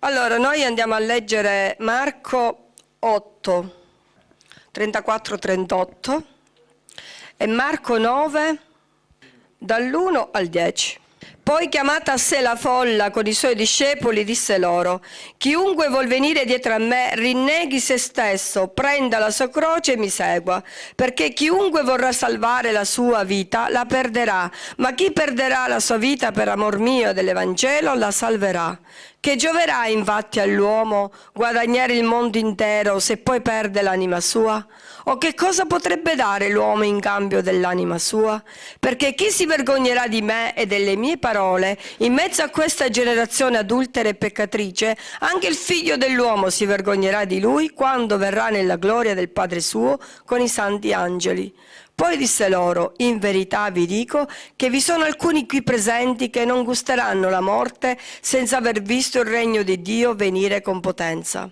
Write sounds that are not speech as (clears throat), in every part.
Allora, noi andiamo a leggere Marco 8, 34-38 e Marco 9, dall'1 al 10. Poi chiamata a sé la folla con i suoi discepoli, disse loro, chiunque vuol venire dietro a me, rinneghi se stesso, prenda la sua croce e mi segua, perché chiunque vorrà salvare la sua vita la perderà, ma chi perderà la sua vita per amor mio e dell'Evangelo la salverà. Che gioverà infatti all'uomo guadagnare il mondo intero se poi perde l'anima sua? O che cosa potrebbe dare l'uomo in cambio dell'anima sua? Perché chi si vergognerà di me e delle mie parole, in mezzo a questa generazione adultera e peccatrice, anche il figlio dell'uomo si vergognerà di lui quando verrà nella gloria del Padre suo con i santi angeli. Poi disse loro, in verità vi dico che vi sono alcuni qui presenti che non gusteranno la morte senza aver visto il regno di Dio venire con potenza.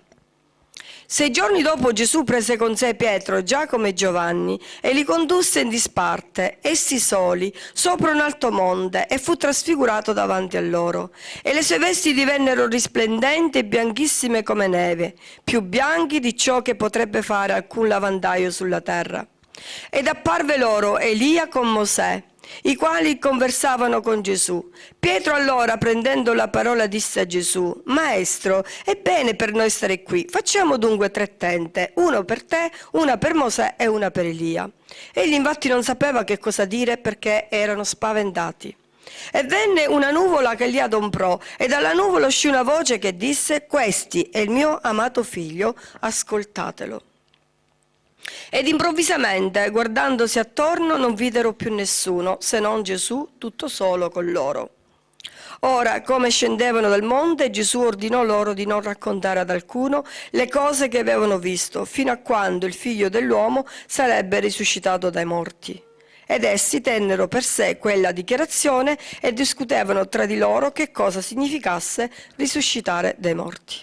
Sei giorni dopo Gesù prese con sé Pietro, Giacomo e Giovanni e li condusse in disparte, essi soli, sopra un alto monte e fu trasfigurato davanti a loro. E le sue vesti divennero risplendenti e bianchissime come neve, più bianchi di ciò che potrebbe fare alcun lavandaio sulla terra. Ed apparve loro Elia con Mosè, i quali conversavano con Gesù. Pietro allora, prendendo la parola, disse a Gesù, Maestro, è bene per noi stare qui, facciamo dunque tre tente, uno per te, una per Mosè e una per Elia. Egli infatti non sapeva che cosa dire perché erano spaventati. E venne una nuvola che li adomprò, e dalla nuvola uscì una voce che disse, Questi è il mio amato figlio, ascoltatelo. Ed improvvisamente, guardandosi attorno, non videro più nessuno, se non Gesù, tutto solo con loro. Ora, come scendevano dal monte, Gesù ordinò loro di non raccontare ad alcuno le cose che avevano visto, fino a quando il figlio dell'uomo sarebbe risuscitato dai morti. Ed essi tennero per sé quella dichiarazione e discutevano tra di loro che cosa significasse risuscitare dai morti.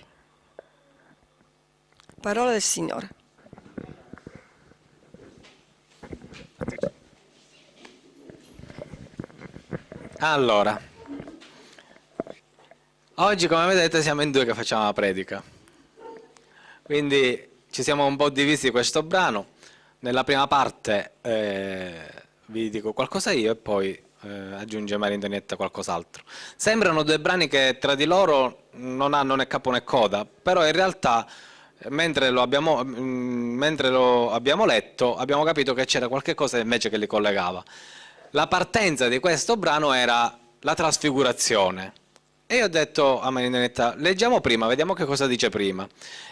Parola del Signore. Allora, oggi come vedete siamo in due che facciamo la predica, quindi ci siamo un po' divisi questo brano, nella prima parte eh, vi dico qualcosa io e poi eh, aggiunge Maria Antonietta qualcos'altro. Sembrano due brani che tra di loro non hanno né capo né coda, però in realtà mentre lo, abbiamo, mm, mentre lo abbiamo letto abbiamo capito che c'era qualche cosa invece che li collegava. La partenza di questo brano era la trasfigurazione. E io ho detto a Marinetta, leggiamo prima, vediamo che cosa dice prima.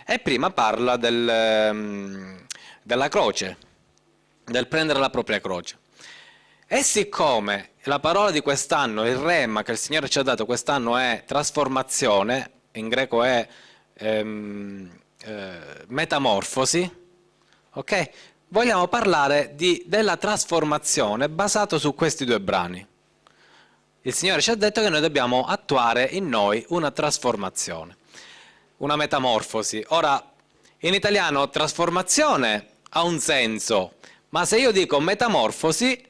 E prima parla del, um, della croce, del prendere la propria croce. E siccome la parola di quest'anno, il rema che il Signore ci ha dato quest'anno è trasformazione, in greco è ehm, eh, metamorfosi, ok? Vogliamo parlare di, della trasformazione basato su questi due brani. Il Signore ci ha detto che noi dobbiamo attuare in noi una trasformazione, una metamorfosi. Ora, in italiano trasformazione ha un senso, ma se io dico metamorfosi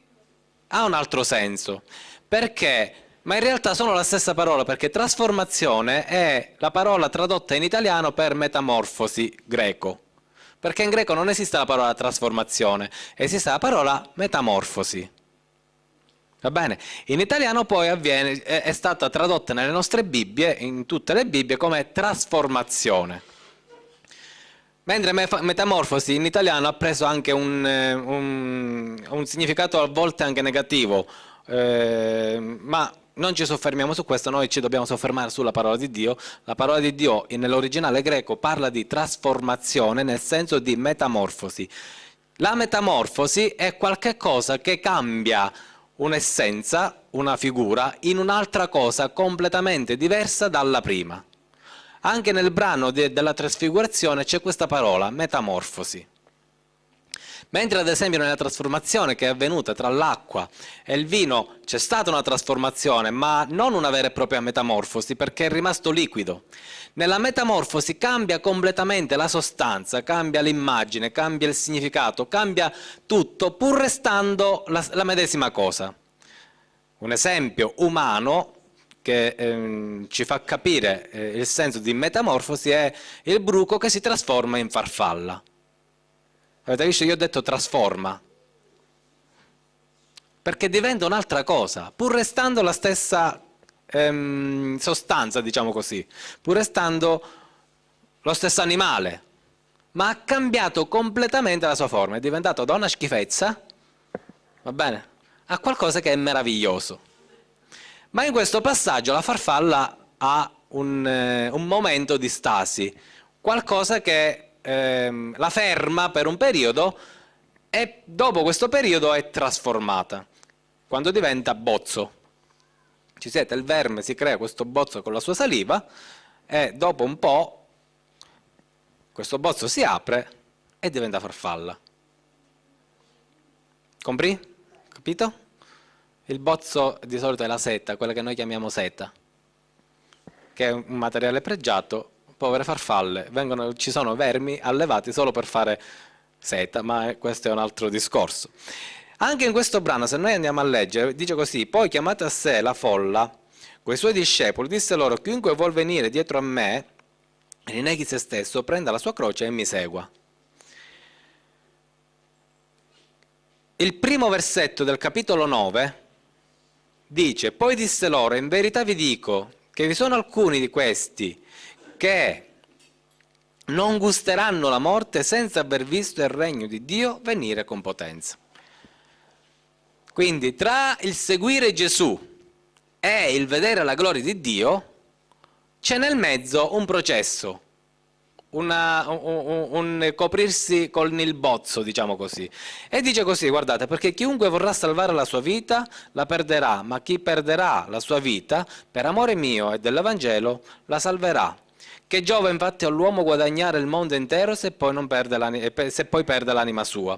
ha un altro senso. Perché? ma in realtà sono la stessa parola perché trasformazione è la parola tradotta in italiano per metamorfosi greco. Perché in greco non esiste la parola trasformazione, esiste la parola metamorfosi. Va bene? In italiano poi avviene, è, è stata tradotta nelle nostre Bibbie, in tutte le Bibbie, come trasformazione. Mentre metamorfosi in italiano ha preso anche un, eh, un, un significato a volte anche negativo, eh, ma non ci soffermiamo su questo, noi ci dobbiamo soffermare sulla parola di Dio. La parola di Dio nell'originale greco parla di trasformazione nel senso di metamorfosi. La metamorfosi è qualcosa che cambia un'essenza, una figura, in un'altra cosa completamente diversa dalla prima. Anche nel brano de della trasfigurazione c'è questa parola, metamorfosi. Mentre ad esempio nella trasformazione che è avvenuta tra l'acqua e il vino c'è stata una trasformazione, ma non una vera e propria metamorfosi perché è rimasto liquido. Nella metamorfosi cambia completamente la sostanza, cambia l'immagine, cambia il significato, cambia tutto pur restando la, la medesima cosa. Un esempio umano che ehm, ci fa capire eh, il senso di metamorfosi è il bruco che si trasforma in farfalla. Avete visto? Io ho detto trasforma. Perché diventa un'altra cosa, pur restando la stessa ehm, sostanza, diciamo così, pur restando lo stesso animale, ma ha cambiato completamente la sua forma, è diventato da una schifezza, va bene, a qualcosa che è meraviglioso. Ma in questo passaggio la farfalla ha un, eh, un momento di stasi, qualcosa che ehm, la ferma per un periodo e dopo questo periodo è trasformata, quando diventa bozzo. Ci siete, il verme si crea questo bozzo con la sua saliva e dopo un po' questo bozzo si apre e diventa farfalla. Compri? Capito? Il bozzo di solito è la seta, quella che noi chiamiamo seta, che è un materiale pregiato, povere farfalle, vengono, ci sono vermi allevati solo per fare seta, ma questo è un altro discorso. Anche in questo brano, se noi andiamo a leggere, dice così, poi chiamate a sé la folla, con i suoi discepoli, disse loro, chiunque vuol venire dietro a me, rinneghi se stesso, prenda la sua croce e mi segua. Il primo versetto del capitolo 9 dice, poi disse loro, in verità vi dico che vi sono alcuni di questi che non gusteranno la morte senza aver visto il regno di Dio venire con potenza. Quindi tra il seguire Gesù e il vedere la gloria di Dio c'è nel mezzo un processo, una, un, un, coprirsi con il bozzo, diciamo così. E dice così, guardate, perché chiunque vorrà salvare la sua vita la perderà, ma chi perderà la sua vita per amore mio e dell'Evangelo la salverà. Che giova infatti all'uomo guadagnare il mondo intero se poi, perde se poi perde l'anima sua.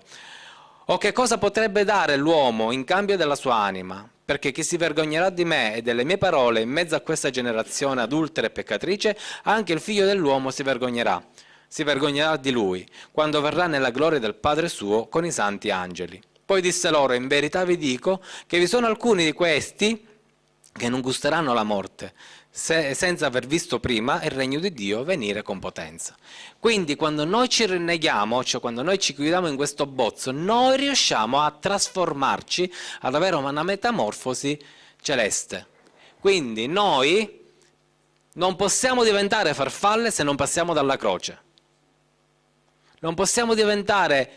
O che cosa potrebbe dare l'uomo in cambio della sua anima? Perché chi si vergognerà di me e delle mie parole in mezzo a questa generazione adultera e peccatrice, anche il figlio dell'uomo si vergognerà. Si vergognerà di lui, quando verrà nella gloria del Padre suo con i santi angeli. Poi disse loro, in verità vi dico che vi sono alcuni di questi che non gusteranno la morte, se, senza aver visto prima il regno di Dio venire con potenza. Quindi quando noi ci rinneghiamo, cioè quando noi ci chiudiamo in questo bozzo, noi riusciamo a trasformarci, ad avere una metamorfosi celeste. Quindi noi non possiamo diventare farfalle se non passiamo dalla croce. Non possiamo diventare,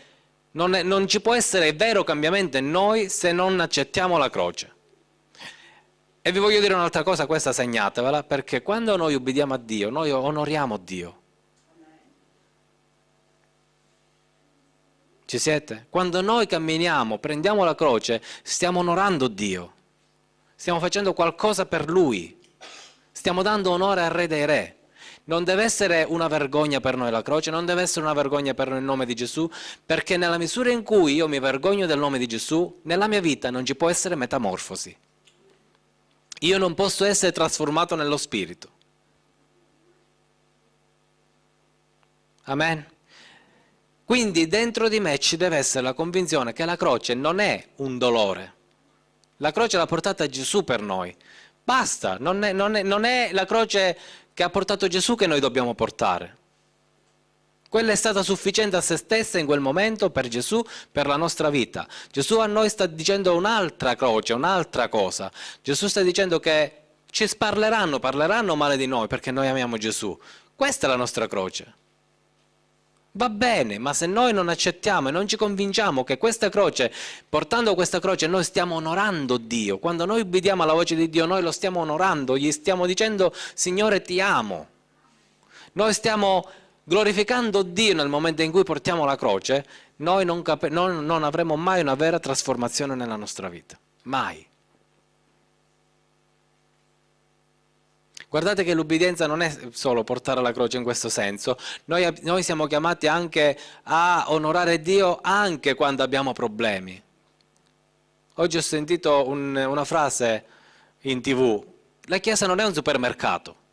non, è, non ci può essere vero cambiamento in noi se non accettiamo la croce. E vi voglio dire un'altra cosa, questa segnatevela, perché quando noi ubbidiamo a Dio, noi onoriamo Dio. Ci siete? Quando noi camminiamo, prendiamo la croce, stiamo onorando Dio. Stiamo facendo qualcosa per Lui. Stiamo dando onore al Re dei Re. Non deve essere una vergogna per noi la croce, non deve essere una vergogna per noi il nome di Gesù, perché nella misura in cui io mi vergogno del nome di Gesù, nella mia vita non ci può essere metamorfosi. Io non posso essere trasformato nello Spirito. Amen. Quindi dentro di me ci deve essere la convinzione che la croce non è un dolore. La croce l'ha portata Gesù per noi. Basta, non è, non, è, non è la croce che ha portato Gesù che noi dobbiamo portare. Quella è stata sufficiente a se stessa in quel momento per Gesù, per la nostra vita. Gesù a noi sta dicendo un'altra croce, un'altra cosa. Gesù sta dicendo che ci sparleranno, parleranno male di noi perché noi amiamo Gesù. Questa è la nostra croce. Va bene, ma se noi non accettiamo e non ci convinciamo che questa croce, portando questa croce, noi stiamo onorando Dio, quando noi ubbidiamo alla voce di Dio, noi lo stiamo onorando, gli stiamo dicendo, Signore ti amo. Noi stiamo glorificando Dio nel momento in cui portiamo la croce, noi non, non, non avremo mai una vera trasformazione nella nostra vita. Mai. Guardate che l'ubbidienza non è solo portare la croce in questo senso, noi, noi, siamo chiamati anche a onorare Dio anche quando abbiamo problemi. Oggi ho sentito un, una frase in tv, la Chiesa non è un supermercato.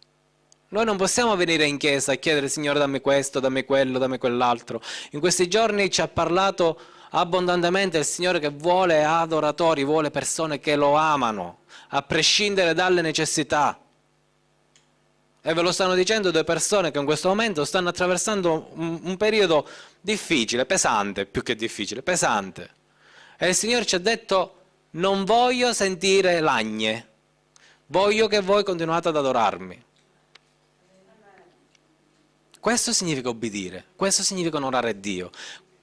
Noi non possiamo venire in chiesa e chiedere Signore dammi questo, dammi quello, dammi quell'altro. In questi giorni ci ha parlato abbondantemente il Signore che vuole adoratori, vuole persone che lo amano, a prescindere dalle necessità. E ve lo stanno dicendo due persone che in questo momento stanno attraversando un, un periodo difficile, pesante, più che difficile, pesante. E il Signore ci ha detto, non voglio sentire lagne, voglio che voi continuate ad adorarmi. Questo significa obbedire, questo significa onorare Dio.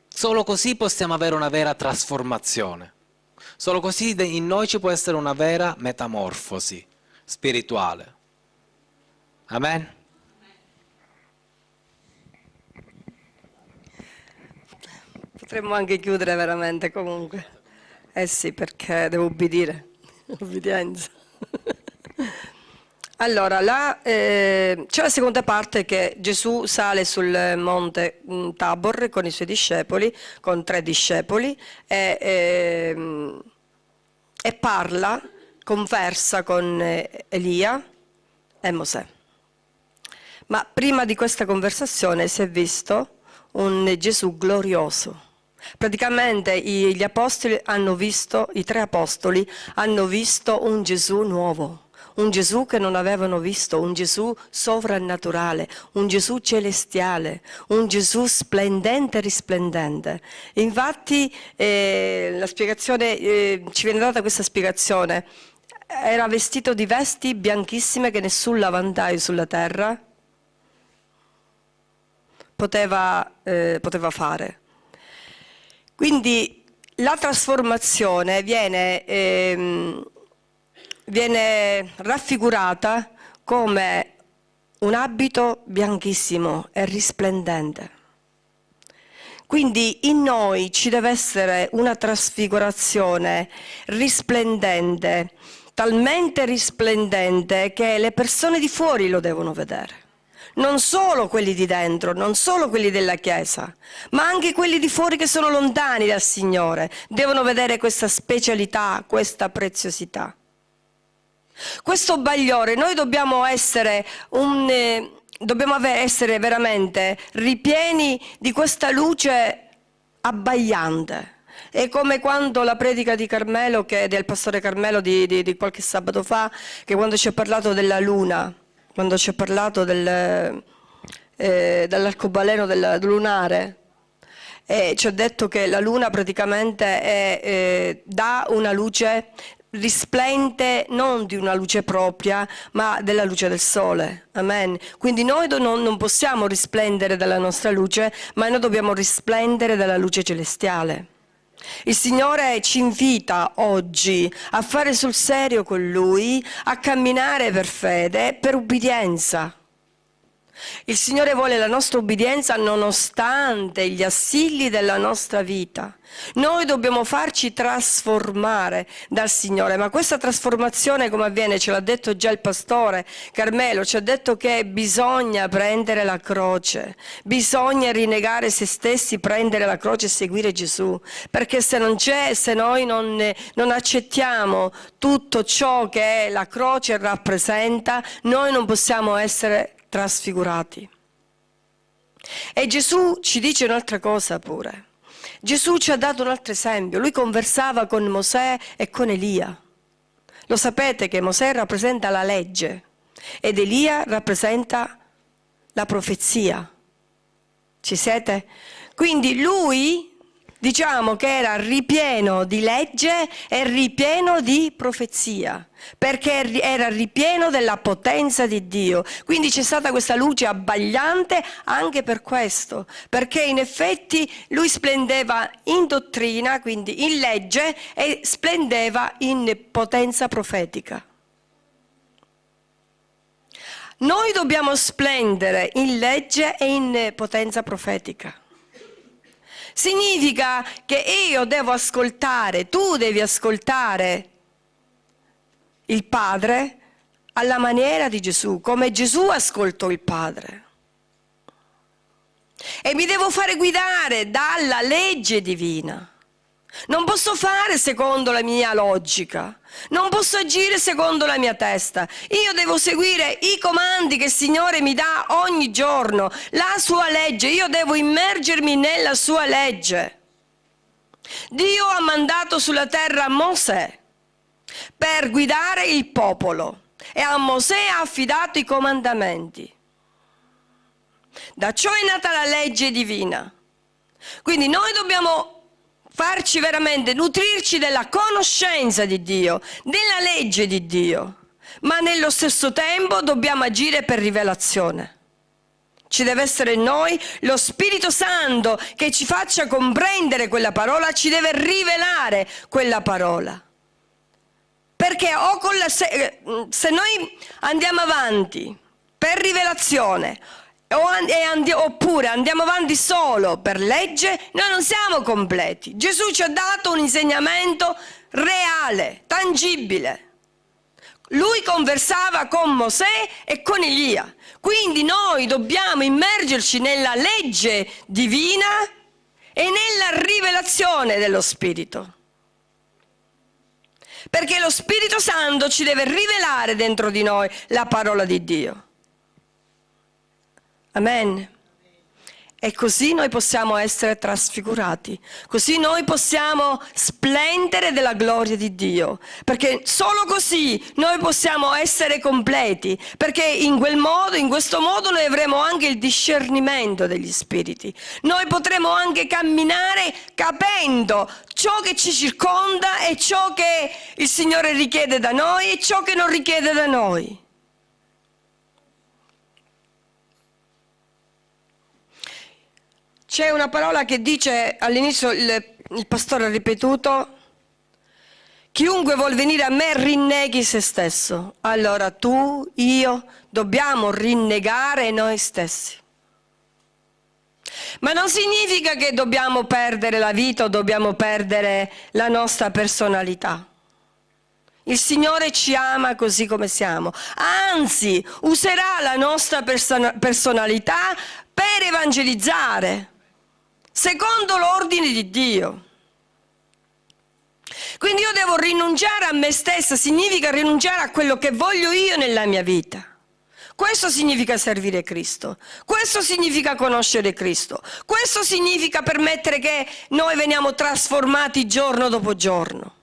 Solo così possiamo avere una vera trasformazione. Solo così in noi ci può essere una vera metamorfosi spirituale. Amen. Potremmo anche chiudere veramente comunque. Eh sì, perché devo ubbidire. (laughs) Obbedienza. Allora, là, eh, c'è la seconda parte che Gesù sale sul monte mm, Tabor con i suoi discepoli, con tre discepoli, e, e, e parla, conversa con eh, Elia e Mosè. Ma prima di questa conversazione si è visto un Gesù glorioso. Praticamente gli apostoli hanno visto, i tre apostoli hanno visto un Gesù nuovo un Gesù che non avevano visto, un Gesù sovrannaturale, un Gesù celestiale, un Gesù splendente e risplendente. Infatti eh, eh, ci viene data questa spiegazione, era vestito di vesti bianchissime che nessun lavandaio sulla terra poteva, eh, poteva fare. Quindi la trasformazione viene ehm, viene raffigurata come un abito bianchissimo e risplendente. Quindi in noi ci deve essere una trasfigurazione risplendente, talmente risplendente che le persone di fuori lo devono vedere. Non solo quelli di dentro, non solo quelli della Chiesa, ma anche quelli di fuori che sono lontani dal Signore, devono vedere questa specialità, questa preziosità. Questo bagliore, noi dobbiamo essere, un, eh, dobbiamo essere veramente ripieni di questa luce abbagliante. È come quando la predica di Carmelo, che, del pastore Carmelo di, di, di qualche sabato fa, che quando ci ha parlato della luna, quando ci ha parlato del, eh, dell'arcobaleno del lunare, e ci ha detto che la luna praticamente è, eh, dà una luce risplende non di una luce propria, ma della luce del sole. Amen. Quindi noi non possiamo risplendere dalla nostra luce, ma noi dobbiamo risplendere dalla luce celestiale. Il Signore ci invita oggi a fare sul serio con Lui, a camminare per fede, per ubbidienza. Il Signore vuole la nostra obbedienza nonostante gli assilli della nostra vita. Noi dobbiamo farci trasformare dal Signore, ma questa trasformazione come avviene? Ce l'ha detto già il pastore Carmelo, ci ha detto che bisogna prendere la croce, bisogna rinnegare se stessi, prendere la croce e seguire Gesù, perché se non c'è, se noi non, non accettiamo tutto ciò che la croce rappresenta, noi non possiamo essere trasfigurati. E Gesù ci dice un'altra cosa pure. Gesù ci ha dato un altro esempio. Lui conversava con Mosè e con Elia. Lo sapete che Mosè rappresenta la legge ed Elia rappresenta la profezia. Ci siete? Quindi lui diciamo che era ripieno di legge e ripieno di profezia, perché era ripieno della potenza di Dio. Quindi c'è stata questa luce abbagliante anche per questo, perché in effetti lui splendeva in dottrina, quindi in legge, e splendeva in potenza profetica. Noi dobbiamo splendere in legge e in potenza profetica. Significa che io devo ascoltare, tu devi ascoltare il Padre alla maniera di Gesù, come Gesù ascoltò il Padre. E mi devo fare guidare dalla legge divina. Non posso fare secondo la mia logica, non posso agire secondo la mia testa. Io devo seguire i comandi che il Signore mi dà ogni giorno, la sua legge. Io devo immergermi nella sua legge. Dio ha mandato sulla terra Mosè per guidare il popolo e a Mosè ha affidato i comandamenti. Da ciò è nata la legge divina. Quindi noi dobbiamo farci veramente, nutrirci della conoscenza di Dio, della legge di Dio, ma nello stesso tempo dobbiamo agire per rivelazione. Ci deve essere in noi lo Spirito Santo che ci faccia comprendere quella parola, ci deve rivelare quella parola. Perché la, se, se noi andiamo avanti per rivelazione oppure andiamo avanti solo per legge, noi non siamo completi. Gesù ci ha dato un insegnamento reale, tangibile. Lui conversava con Mosè e con Elia. Quindi noi dobbiamo immergerci nella legge divina e nella rivelazione dello Spirito. Perché lo Spirito Santo ci deve rivelare dentro di noi la parola di Dio. Amen. E così noi possiamo essere trasfigurati, così noi possiamo splendere della gloria di Dio, perché solo così noi possiamo essere completi, perché in quel modo, in questo modo noi avremo anche il discernimento degli spiriti. Noi potremo anche camminare capendo ciò che ci circonda e ciò che il Signore richiede da noi e ciò che non richiede da noi. C'è una parola che dice all'inizio, il, il pastore ha ripetuto, chiunque vuol venire a me rinneghi se stesso. Allora tu, io, dobbiamo rinnegare noi stessi. Ma non significa che dobbiamo perdere la vita o dobbiamo perdere la nostra personalità. Il Signore ci ama così come siamo, anzi userà la nostra person personalità per evangelizzare secondo l'ordine di Dio. Quindi io devo rinunciare a me stessa, significa rinunciare a quello che voglio io nella mia vita. Questo significa servire Cristo, questo significa conoscere Cristo, questo significa permettere che noi veniamo trasformati giorno dopo giorno.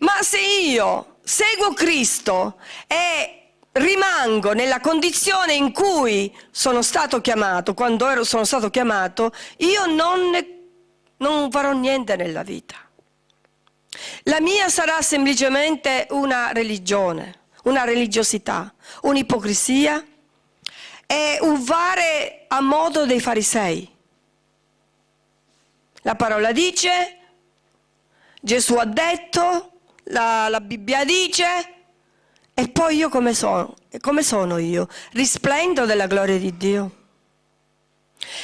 Ma se io seguo Cristo e rimango nella condizione in cui sono stato chiamato, quando ero, sono stato chiamato, io non, non farò niente nella vita. La mia sarà semplicemente una religione, una religiosità, un'ipocrisia e un fare a modo dei farisei. La parola dice, Gesù ha detto, la, la Bibbia dice, e poi io come sono? Come sono io? Risplendo della gloria di Dio.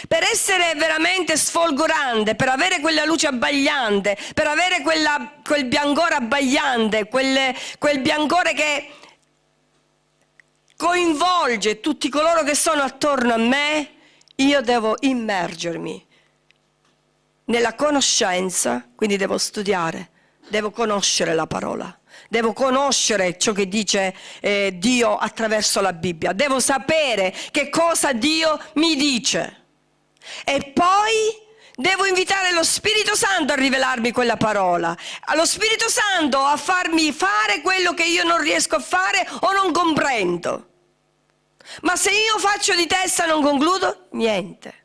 Per essere veramente sfolgorante, per avere quella luce abbagliante, per avere quella, quel biancore abbagliante, quelle, quel biancore che coinvolge tutti coloro che sono attorno a me, io devo immergermi nella conoscenza, quindi devo studiare, devo conoscere la parola devo conoscere ciò che dice eh, Dio attraverso la Bibbia, devo sapere che cosa Dio mi dice. E poi devo invitare lo Spirito Santo a rivelarmi quella parola, allo Spirito Santo a farmi fare quello che io non riesco a fare o non comprendo. Ma se io faccio di testa non concludo, niente.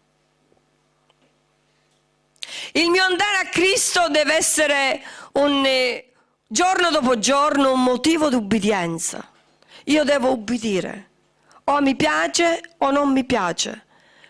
Il mio andare a Cristo deve essere un, eh, giorno dopo giorno un motivo di ubbidienza. Io devo ubbidire. O mi piace o non mi piace.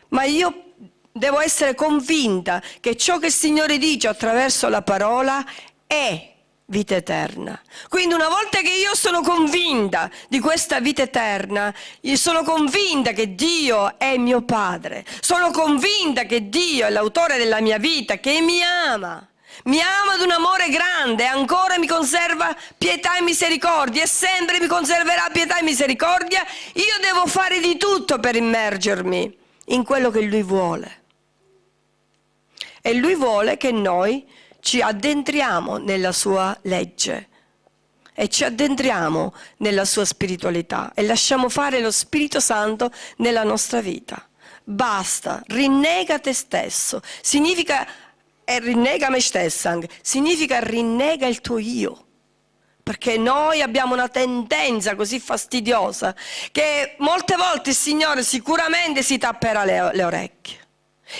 Ma io devo essere convinta che ciò che il Signore dice attraverso la parola è vita eterna. Quindi una volta che io sono convinta di questa vita eterna, sono convinta che Dio è mio Padre, sono convinta che Dio è l'autore della mia vita, che mi ama mi ama ad un amore grande, ancora mi conserva pietà e misericordia e sempre mi conserverà pietà e misericordia, io devo fare di tutto per immergermi in quello che Lui vuole. E Lui vuole che noi ci addentriamo nella sua legge e ci addentriamo nella sua spiritualità e lasciamo fare lo Spirito Santo nella nostra vita. Basta, rinnega te stesso. Significa e rinnega me stessa, significa rinnega il tuo io. perché noi abbiamo una tendenza così fastidiosa che molte volte il Signore sicuramente si tapperà le, le orecchie.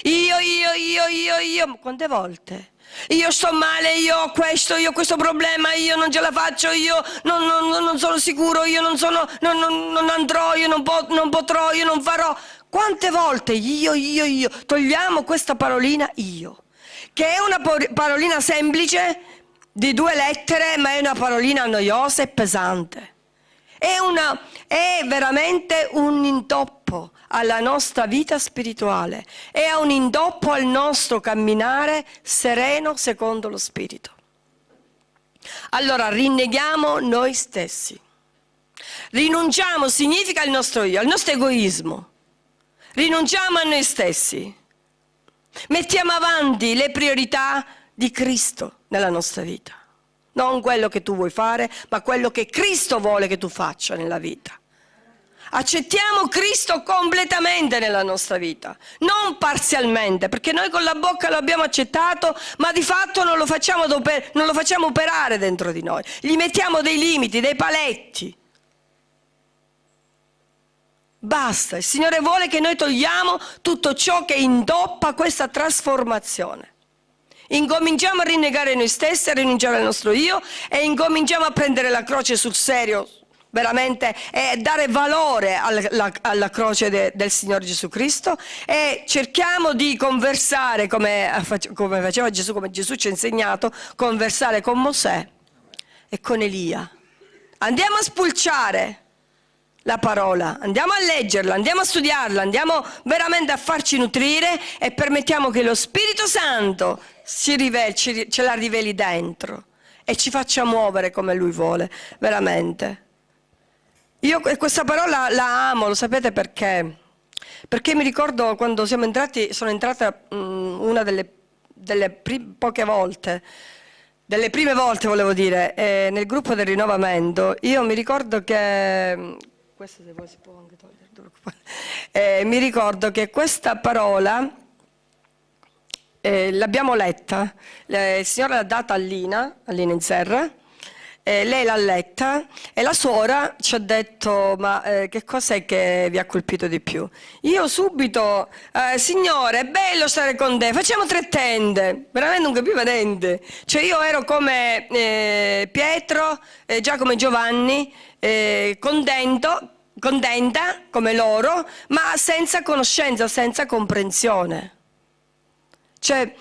Io, io, io, io, io, quante volte? Io sto male, io ho questo, io ho questo problema, io non ce la faccio, io non, non, non sono sicuro, io non, sono, non andrò, io non, po non potrò, io non farò. Quante volte io, io, io, togliamo questa parolina io, che è una parolina semplice di due lettere, ma è una parolina noiosa e pesante. È, una, è veramente un intoppo alla nostra vita spirituale, è un intoppo al nostro camminare sereno secondo lo Spirito. Allora rinneghiamo noi stessi. Rinunciamo significa il nostro io, il nostro egoismo. Rinunciamo a noi stessi. Mettiamo avanti le priorità di Cristo nella nostra vita. Non quello che tu vuoi fare, ma quello che Cristo vuole che tu faccia nella vita. Accettiamo Cristo completamente nella nostra vita, non parzialmente, perché noi con la bocca lo abbiamo accettato, ma di fatto non lo facciamo, non lo facciamo operare dentro di noi. Gli mettiamo dei limiti, dei paletti. Basta, il Signore vuole che noi togliamo tutto ciò che indoppa questa trasformazione. Incominciamo a rinnegare noi stessi, a rinunciare al nostro io e incominciamo a prendere la croce sul serio veramente e dare valore alla, alla croce de, del Signore Gesù Cristo e cerchiamo di conversare come, come faceva Gesù, come Gesù ci ha insegnato, conversare con Mosè e con Elia. Andiamo a spulciare la parola, andiamo a leggerla, andiamo a studiarla, andiamo veramente a farci nutrire e permettiamo che lo Spirito Santo riveli, ci, ce la riveli dentro e ci faccia muovere come Lui vuole, veramente. Io questa parola la amo, lo sapete perché? Perché mi ricordo quando siamo entrati, sono entrata um, una delle, delle poche volte, delle prime volte volevo dire, eh, nel gruppo del rinnovamento, io mi ricordo che, questo se vuoi si può anche togliere, eh, mi ricordo che questa parola eh, l'abbiamo letta, il Signore l'ha data a Lina, a Lina in Serra, eh, lei l'ha letta e la suora ci ha detto ma eh, che cos'è che vi ha colpito di più? Io subito, eh, signore è bello stare con te, facciamo tre tende, veramente non capiva niente. Cioè io ero come eh, Pietro, eh, Giacomo e Giovanni, eh, contento, contenta come loro, ma senza conoscenza, senza comprensione. Cioè,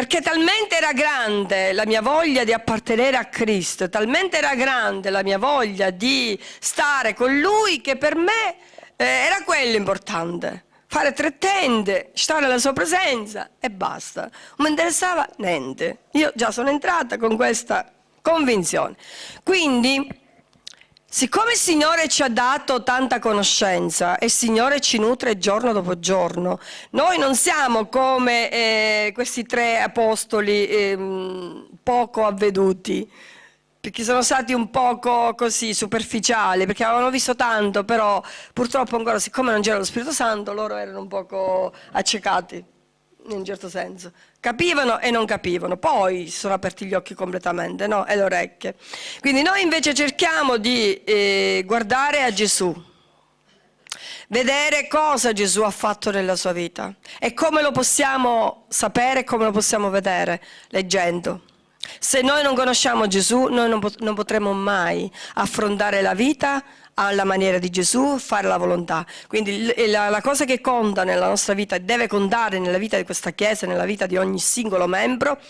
perché talmente era grande la mia voglia di appartenere a Cristo, talmente era grande la mia voglia di stare con Lui che per me eh, era quello importante. Fare tre tende, stare alla sua presenza e basta. Non mi interessava niente. Io già sono entrata con questa convinzione. Quindi Siccome il Signore ci ha dato tanta conoscenza e il Signore ci nutre giorno dopo giorno, noi non siamo come eh, questi tre apostoli eh, poco avveduti, perché sono stati un poco così superficiali, perché avevano visto tanto, però purtroppo ancora siccome non c'era lo Spirito Santo, loro erano un poco accecati in un certo senso. Capivano e non capivano, poi si sono aperti gli occhi completamente no? e le orecchie. Quindi noi invece cerchiamo di eh, guardare a Gesù, vedere cosa Gesù ha fatto nella sua vita e come lo possiamo sapere, come lo possiamo vedere, leggendo. Se noi non conosciamo Gesù, noi non, pot non potremo mai affrontare la vita alla maniera di Gesù, fare la volontà. Quindi la, la, cosa che conta nella nostra vita deve contare nella vita di questa Chiesa, nella vita di ogni singolo membro,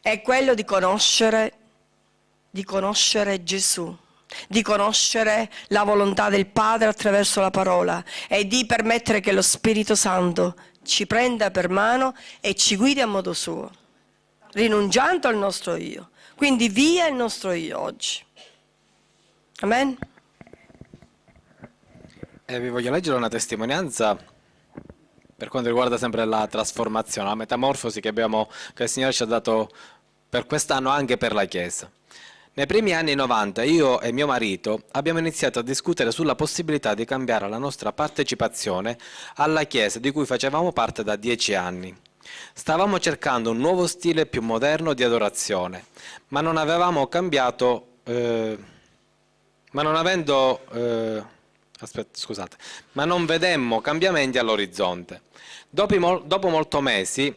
è quello di conoscere, di conoscere Gesù di conoscere la volontà del Padre attraverso la parola e di permettere che lo Spirito Santo ci prenda per mano e ci guidi a modo suo, rinunciando al nostro io. Quindi via il nostro io oggi. Amen. Eh, vi voglio leggere una testimonianza per quanto riguarda sempre la trasformazione, la metamorfosi che, abbiamo, che il Signore ci ha dato per quest'anno anche per la Chiesa. Nei primi anni 90 io e mio marito abbiamo iniziato a discutere sulla possibilità di cambiare la nostra partecipazione alla Chiesa di cui facevamo parte da dieci anni. Stavamo cercando un nuovo stile più moderno di adorazione, ma non avevamo cambiato eh, ma non avendo, eh, aspetta, scusate, ma non vedemmo cambiamenti all'orizzonte. Dopo, dopo molti mesi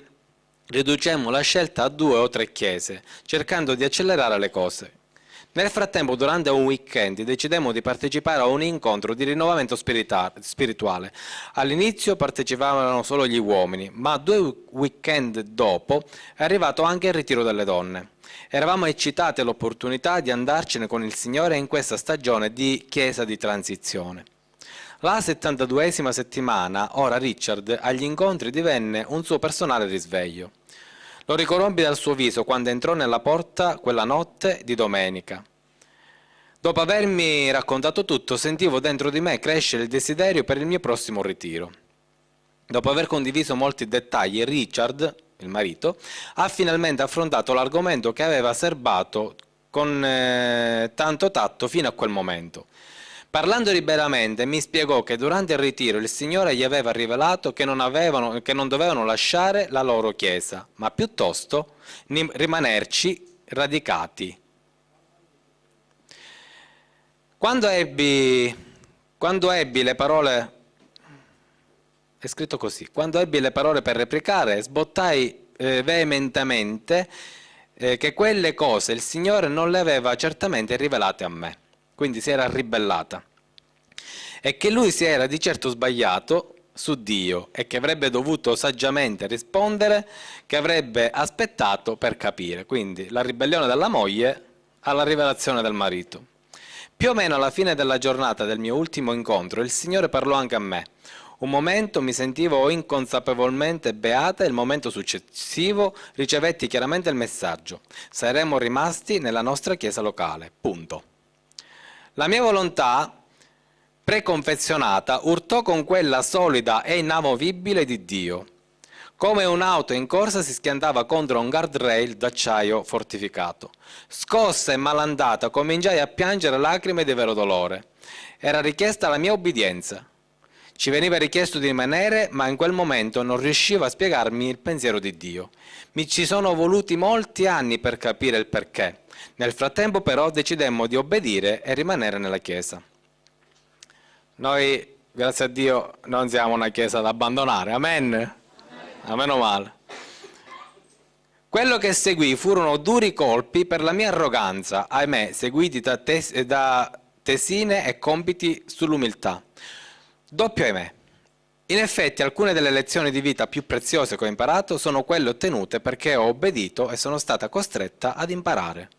riducemmo la scelta a due o tre chiese, cercando di accelerare le cose. Nel frattempo, durante un weekend, decidemmo di partecipare a un incontro di rinnovamento spirituale. All'inizio partecipavano solo gli uomini, ma due weekend dopo è arrivato anche il ritiro delle donne. Eravamo eccitati all'opportunità di andarcene con il Signore in questa stagione di chiesa di transizione. La 72esima settimana, ora Richard agli incontri divenne un suo personale risveglio. Lo ricorombi dal suo viso quando entrò nella porta quella notte di domenica. Dopo avermi raccontato tutto, sentivo dentro di me crescere il desiderio per il mio prossimo ritiro. Dopo aver condiviso molti dettagli, Richard, il marito, ha finalmente affrontato l'argomento che aveva serbato con eh, tanto tatto fino a quel momento. Parlando liberamente mi spiegò che durante il ritiro il Signore gli aveva rivelato che non, avevano, che non dovevano lasciare la loro chiesa, ma piuttosto rimanerci radicati. Quando ebbi, quando ebbi le parole, è scritto così, quando ebbi le parole per replicare, sbottai eh, veementemente eh, che quelle cose il Signore non le aveva certamente rivelate a me quindi si era ribellata, e che lui si era di certo sbagliato su Dio e che avrebbe dovuto saggiamente rispondere, che avrebbe aspettato per capire, quindi la ribellione della moglie alla rivelazione del marito. Più o meno alla fine della giornata del mio ultimo incontro il Signore parlò anche a me. Un momento mi sentivo inconsapevolmente beata e il momento successivo ricevetti chiaramente il messaggio. Saremmo rimasti nella nostra chiesa locale. Punto. La mia volontà preconfezionata urtò con quella solida e inamovibile di Dio, come un'auto in corsa si schiantava contro un guardrail d'acciaio fortificato. Scossa e malandata cominciai a piangere lacrime di vero dolore. Era richiesta la mia obbedienza. Ci veniva richiesto di rimanere, ma in quel momento non riuscivo a spiegarmi il pensiero di Dio. Mi ci sono voluti molti anni per capire il perché. Nel frattempo però decidemmo di obbedire e rimanere nella Chiesa. Noi, grazie a Dio, non siamo una Chiesa da abbandonare, amen? A meno male. Quello che seguì furono duri colpi per la mia arroganza, ahimè, seguiti da, tes da tesine e compiti sull'umiltà. Doppio ahimè. In effetti alcune delle lezioni di vita più preziose che ho imparato sono quelle ottenute perché ho obbedito e sono stata costretta ad imparare.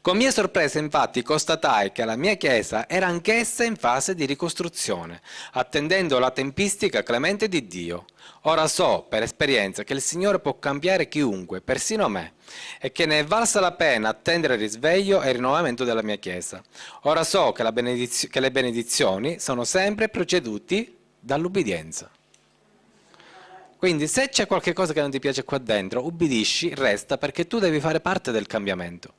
Con mia sorpresa infatti constatai che la mia chiesa era anch'essa in fase di ricostruzione, attendendo la tempistica clemente di Dio. Ora so, per esperienza, che il Signore può cambiare chiunque, persino me, e che ne è valsa la pena attendere il risveglio e il rinnovamento della mia chiesa. Ora so che, che le benedizioni sono sempre proceduti dall'ubbidienza. Quindi se c'è qualcosa che non ti piace qua dentro, ubbidisci, resta perché tu devi fare parte del cambiamento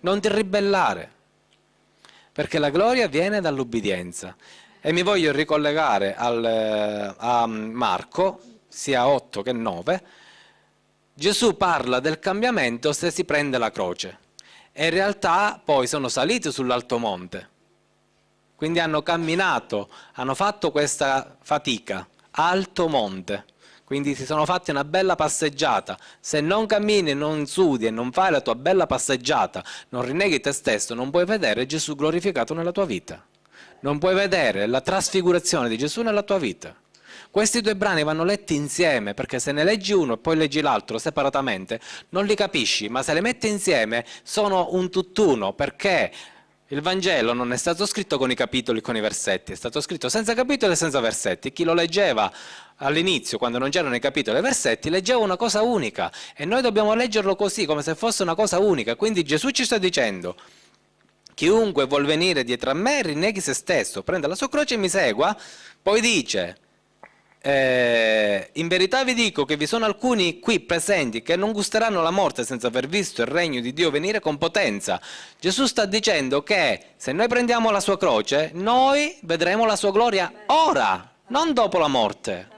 non ti ribellare, perché la gloria viene dall'ubbidienza. E mi voglio ricollegare al, eh, a Marco, sia 8 che 9, Gesù parla del cambiamento se si prende la croce. E in realtà poi sono saliti sull'alto monte, quindi hanno camminato, hanno fatto questa fatica, alto monte, quindi si sono fatti una bella passeggiata. Se non cammini, non sudi e non fai la tua bella passeggiata, non rinneghi te stesso, non puoi vedere Gesù glorificato nella tua vita. Non puoi vedere la trasfigurazione di Gesù nella tua vita. Questi due brani vanno letti insieme, perché se ne leggi uno e poi leggi l'altro separatamente, non li capisci, ma se li metti insieme sono un tutt'uno, perché il Vangelo non è stato scritto con i capitoli e con i versetti, è stato scritto senza capitoli e senza versetti. Chi lo leggeva all'inizio, quando non c'erano i capitoli e i versetti, leggeva una cosa unica e noi dobbiamo leggerlo così, come se fosse una cosa unica. Quindi Gesù ci sta dicendo, chiunque vuol venire dietro a me rinneghi se stesso, prenda la sua croce e mi segua, poi dice, eh, in verità vi dico che vi sono alcuni qui presenti che non gusteranno la morte senza aver visto il regno di Dio venire con potenza. Gesù sta dicendo che se noi prendiamo la sua croce, noi vedremo la sua gloria ora, non dopo la morte.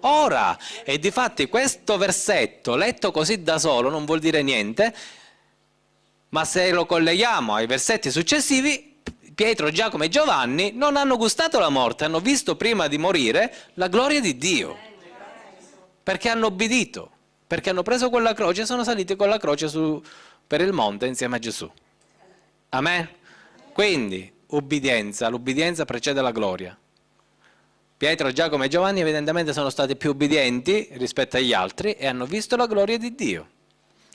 Ora, e difatti questo versetto letto così da solo non vuol dire niente, Ma se lo colleghiamo ai versetti successivi, Pietro, Giacomo e Giovanni non hanno gustato la morte, hanno visto prima di morire la gloria di Dio. Perché hanno obbedito, perché hanno preso quella croce e sono saliti con la croce su, per il monte insieme a Gesù. Amen? Quindi, ubbidienza, l'ubbidienza precede la gloria. Pietro, Giacomo e Giovanni evidentemente sono stati più ubbidienti rispetto agli altri e hanno visto la gloria di Dio.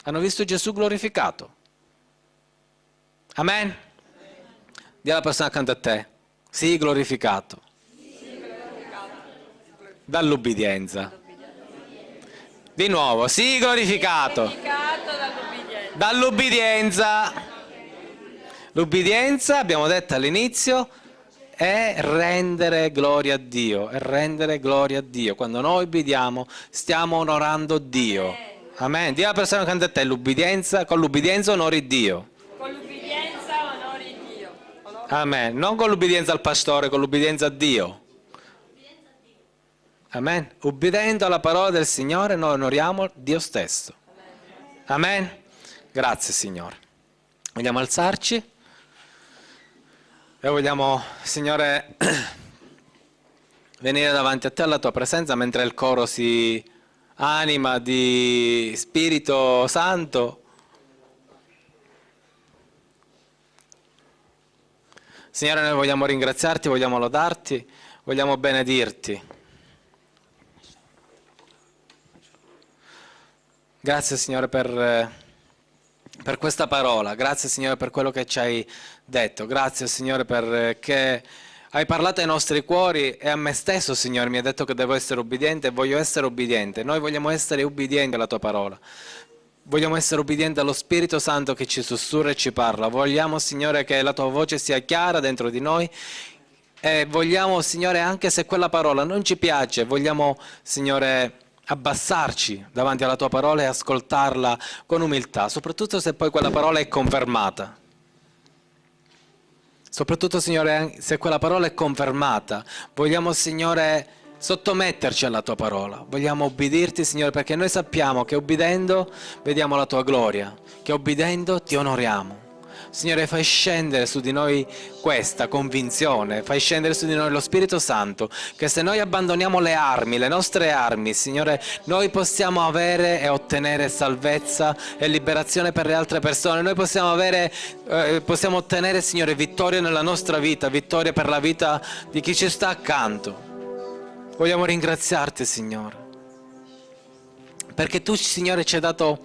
Hanno visto Gesù glorificato. Amen? Dì alla persona accanto a te, sii glorificato. Dall'ubbidienza. Di nuovo, sii glorificato. Dall'ubbidienza. L'ubbidienza, abbiamo detto all'inizio, è rendere gloria a Dio, è rendere gloria a Dio. Quando noi obbediamo stiamo onorando Dio. Amen. Dì alla persona accanto a te, l'ubbidienza, con l'ubbidienza onori Dio. Con l'ubbidienza onori Dio. Amen. Non con l'ubbidienza al pastore, con l'ubbidienza a Dio. Amen. Ubbidendo alla parola del Signore noi onoriamo Dio stesso. Amen. Grazie Signore. Vogliamo alzarci e vogliamo, Signore, (clears throat) venire davanti a te alla tua presenza mentre il coro si anima di Spirito Santo. Signore, noi vogliamo ringraziarti, vogliamo lodarti, vogliamo benedirti. Grazie Signore per, per, questa parola, grazie Signore per quello che ci hai detto, grazie Signore perché hai parlato ai nostri cuori e a me stesso Signore mi hai detto che devo essere obbediente e voglio essere obbediente, noi vogliamo essere obbedienti alla tua parola. Vogliamo essere obbedienti allo Spirito Santo che ci sussurra e ci parla. Vogliamo, Signore, che la tua voce sia chiara dentro di noi e vogliamo, Signore, anche se quella parola non ci piace, vogliamo, Signore, abbassarci davanti alla tua parola e ascoltarla con umiltà, soprattutto se poi quella parola è confermata. Soprattutto, Signore, se quella parola è confermata, vogliamo, Signore, sottometterci alla tua parola. Vogliamo ubbidirti, Signore, perché noi sappiamo che ubbidendo vediamo la tua gloria, che ubbidendo ti onoriamo. Signore, fai scendere su di noi questa convinzione, fai scendere su di noi lo Spirito Santo, che se noi abbandoniamo le armi, le nostre armi, Signore, noi possiamo avere e ottenere salvezza e liberazione per le altre persone. Noi possiamo, avere, eh, possiamo ottenere, Signore, vittoria nella nostra vita, vittoria per la vita di chi ci sta accanto. Vogliamo ringraziarti, Signore, perché tu, Signore, ci hai dato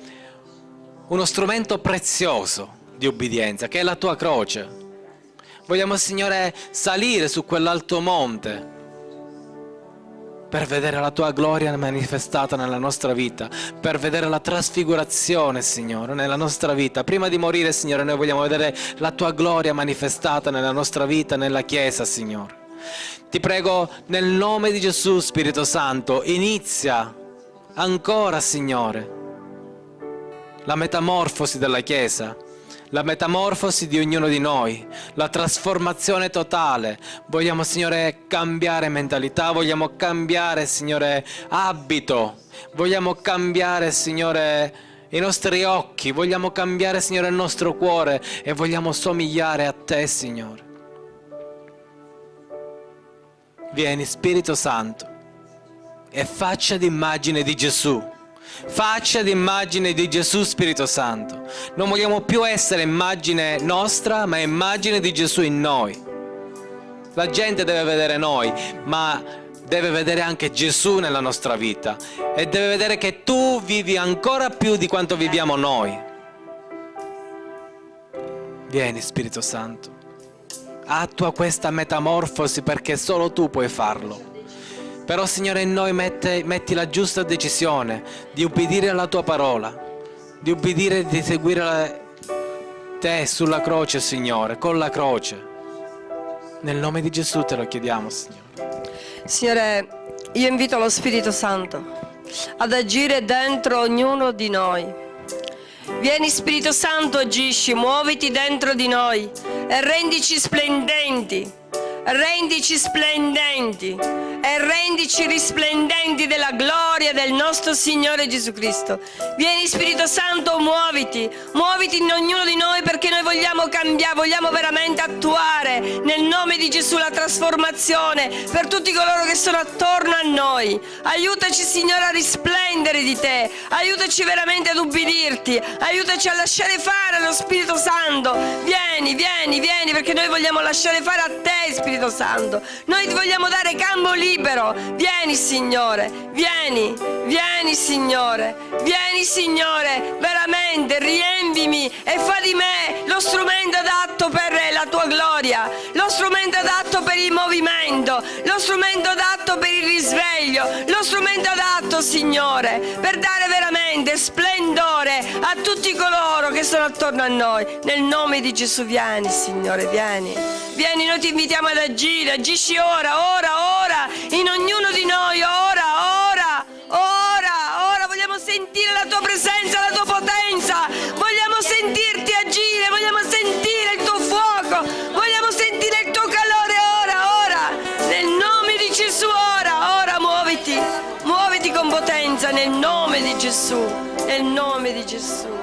uno strumento prezioso di obbedienza, che è la tua croce. Vogliamo, Signore, salire su quell'alto monte per vedere la tua gloria manifestata nella nostra vita, per vedere la trasfigurazione, Signore, nella nostra vita. Prima di morire, Signore, noi vogliamo vedere la tua gloria manifestata nella nostra vita, nella Chiesa, Signore. Ti prego, nel nome di Gesù, Spirito Santo, inizia ancora, Signore, la metamorfosi della Chiesa la metamorfosi di ognuno di noi, la trasformazione totale. Vogliamo, Signore, cambiare mentalità, vogliamo cambiare, Signore, abito, vogliamo cambiare, Signore, i nostri occhi, vogliamo cambiare, Signore, il nostro cuore e vogliamo somigliare a Te, Signore. Vieni, Spirito Santo, e faccia d'immagine di Gesù faccia d'immagine di Gesù Spirito Santo. Non vogliamo più essere immagine nostra, ma immagine di Gesù in noi. La gente deve vedere noi, ma deve vedere anche Gesù nella nostra vita e deve vedere che tu vivi ancora più di quanto viviamo noi. Vieni Spirito Santo, attua questa metamorfosi perché solo tu puoi farlo. Però Signore in noi mette, metti la giusta decisione di ubbidire alla tua parola, di ubbidire e di seguire la, te sulla croce Signore, con la croce. Nel nome di Gesù te lo chiediamo Signore. Signore, io invito lo Spirito Santo ad agire dentro ognuno di noi. Vieni Spirito Santo, agisci, muoviti dentro di noi e rendici splendenti rendici splendenti e rendici risplendenti della gloria del nostro Signore Gesù Cristo. Vieni Spirito Santo, muoviti, muoviti in ognuno di noi perché noi vogliamo cambiare, vogliamo veramente attuare nel nome di Gesù la trasformazione per tutti coloro che sono attorno a noi. Aiutaci Signore a risplendere di te, aiutaci veramente ad ubbidirti, aiutaci a lasciare fare allo Spirito Santo. Vieni, vieni, vieni perché noi vogliamo lasciare fare a te Spirito Santo. Noi ti vogliamo dare campo libero. Vieni Signore, vieni, vieni Signore, vieni Signore, veramente riempimi e fa di me lo strumento adatto per la tua gloria, lo strumento adatto per il movimento, lo strumento adatto per il risveglio, lo strumento adatto Signore per dare veramente splendore a tutti coloro che sono attorno a noi. Nel nome di Gesù vieni Signore, vieni. Vieni, noi ti invitiamo ad agire, agisci ora, ora, ora, in ognuno di noi, ora, ora, ora, ora. Vogliamo sentire la tua presenza, la tua potenza. Vogliamo sentirti nel nome di Gesù, nel nome di Gesù.